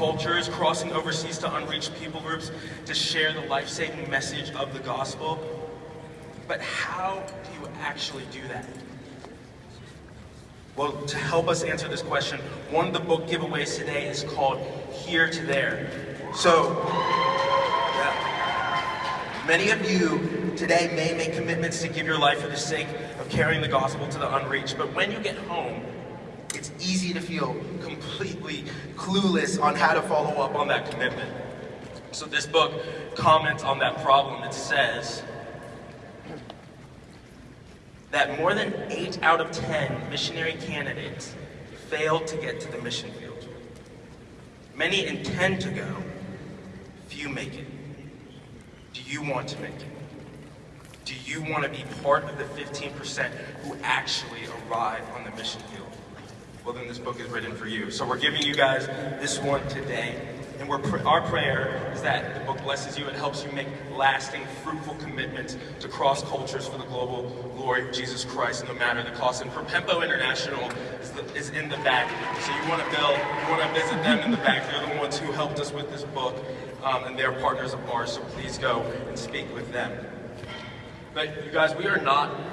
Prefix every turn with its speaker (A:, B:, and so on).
A: cultures, crossing overseas to unreached people groups to share the life-saving message of the gospel. But how do you actually do that? Well, to help us answer this question, one of the book giveaways today is called Here to There. So, yeah. many of you today may make commitments to give your life for the sake of carrying the gospel to the unreached, but when you get home, it's easy to feel completely clueless on how to follow up on that commitment. So this book comments on that problem. It says, that more than 8 out of 10 missionary candidates fail to get to the mission field. Many intend to go, few make it. Do you want to make it? Do you want to be part of the 15% who actually arrive on the mission field? Well, then this book is written for you. So we're giving you guys this one today. And we're pr our prayer is that the book blesses you and helps you make lasting, fruitful commitments to cross cultures for the global glory of Jesus Christ, no matter the cost. And Propempo International is, the, is in the back. So you want to build, you want to visit them in the back. They're the ones who helped us with this book, um, and they're partners of ours. So please go and speak with them. But you guys, we are not